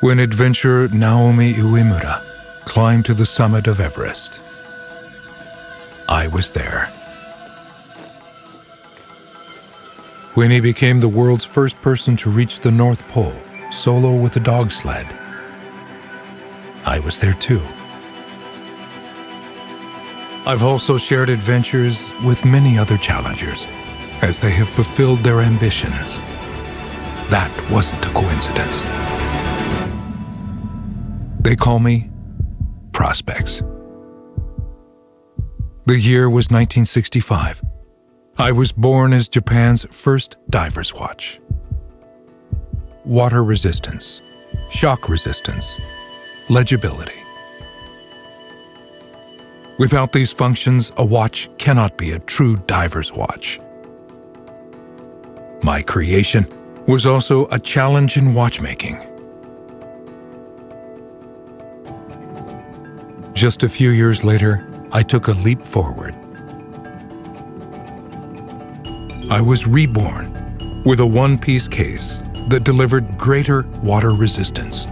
when adventurer Naomi Uemura climbed to the summit of Everest. I was there. When he became the world's first person to reach the North Pole solo with a dog sled, I was there too. I've also shared adventures with many other challengers as they have fulfilled their ambitions. That wasn't a coincidence. They call me Prospex. The year was 1965. I was born as Japan's first diver's watch. Water resistance, shock resistance, legibility. Without these functions, a watch cannot be a true diver's watch. My creation was also a challenge in watchmaking. Just a few years later, I took a leap forward. I was reborn with a one-piece case that delivered greater water resistance.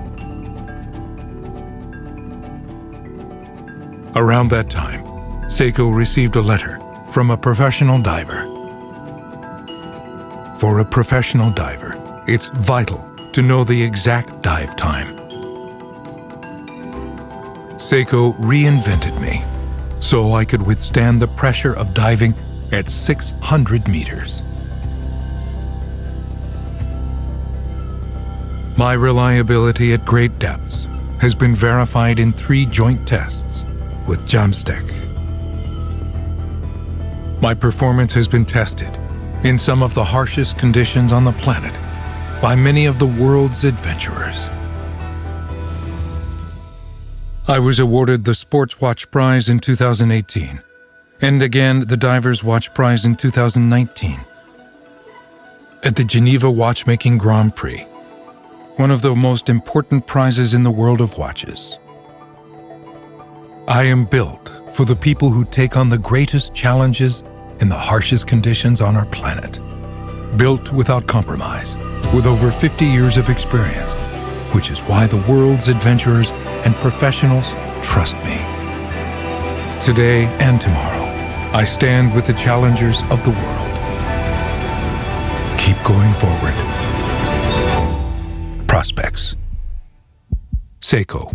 Around that time, Seiko received a letter from a professional diver. For a professional diver, it's vital to know the exact dive time. Seiko reinvented me so I could withstand the pressure of diving at 600 meters. My reliability at great depths has been verified in three joint tests with JAMSTEC. My performance has been tested in some of the harshest conditions on the planet by many of the world's adventurers. I was awarded the Sports Watch Prize in 2018 and again the Divers Watch Prize in 2019 at the Geneva Watchmaking Grand Prix, one of the most important prizes in the world of watches. I am built for the people who take on the greatest challenges in the harshest conditions on our planet. Built without compromise, with over 50 years of experience, which is why the world's adventurers and professionals trust me. Today and tomorrow, I stand with the challengers of the world. Keep going forward. Prospex. Seiko.